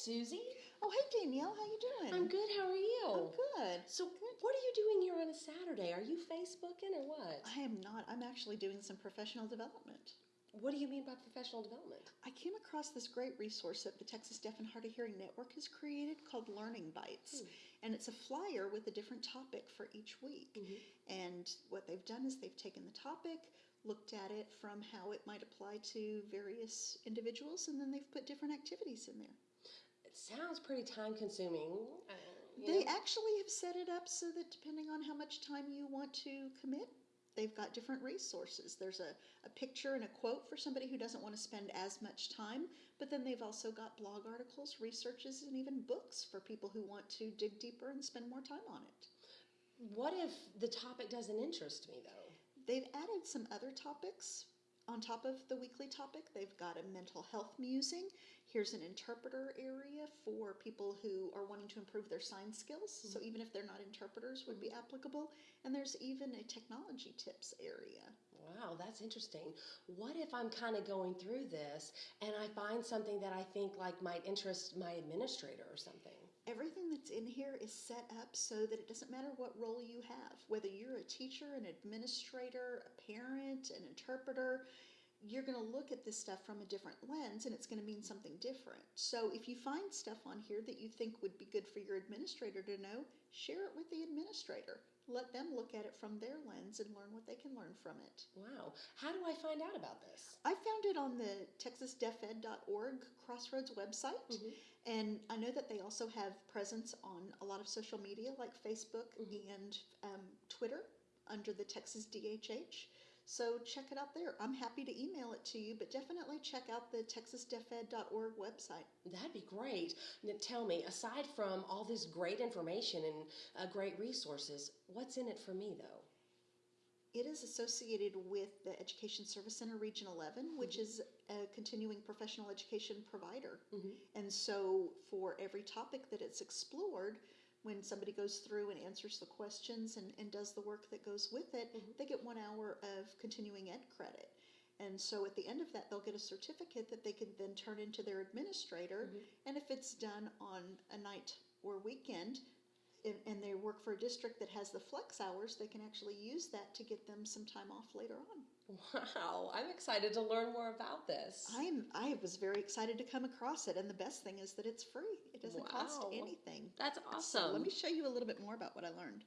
Susie. Oh, hey Danielle, how you doing? I'm good. How are you? I'm good. So, what are you doing here on a Saturday? Are you Facebooking or what? I am not. I'm actually doing some professional development. What do you mean by professional development? I came across this great resource that the Texas Deaf and Hard of Hearing Network has created called Learning Bites. Hmm. And it's a flyer with a different topic for each week. Mm-hmm. And what they've done is they've taken the topic, looked at it from how it might apply to various individuals, and then they've put different activities in there. It sounds pretty time consuming. Uh, They know? actually have set it up so that depending on how much time you want to commit, they've got different resources. There's a, a picture and a quote for somebody who doesn't want to spend as much time, but then they've also got blog articles, researches, and even books for people who want to dig deeper and spend more time on it. What if the topic doesn't interest me though? They've added some other topics on top of the weekly topic. They've got a mental health musing. Here's an interpreter area for people who are wanting to improve their sign skills. So mm-hmm. even if they're not interpreters would be mm-hmm. applicable. And there's even a technology tips area. Wow, that's interesting. What if I'm kind of going through this and I find something that I think like might interest my administrator or something? Everything that's in here is set up so that it doesn't matter what role you have, whether you're a teacher, an administrator, a parent, an interpreter, you're going to look at this stuff from a different lens and it's going to mean something different. So if you find stuff on here that you think would be good for your administrator to know, share it with the administrator. Let them look at it from their lens and learn what they can learn from it. Wow. How do I find out about this? I found it on the texasdeafed.org Crossroads website, and I know that they also have presence on a lot of social media like Facebook and um, Twitter under the Texas DHH. So check it out there. I'm happy to email it to you, but definitely check out the texasdeafed.org website. That'd be great. Now, tell me, aside from all this great information and uh, great resources, what's in it for me though? It is associated with the Education Service Center Region 11, which is a continuing professional education provider. And so, for every topic that it's explored, when somebody goes through and answers the questions and, and does the work that goes with it, mm-hmm. they get one hour of continuing ed credit. And so at the end of that, they'll get a certificate that they can then turn into their administrator. Mm-hmm. And if it's done on a night or weekend, and, and they work for a district that has the flex hours, they can actually use that to get them some time off later on. Wow, I'm excited to learn more about this. I'm I was very excited to come across it, and the best thing is that it's free. It doesn't cost anything. That's So awesome. let me show you a little bit more about what I learned.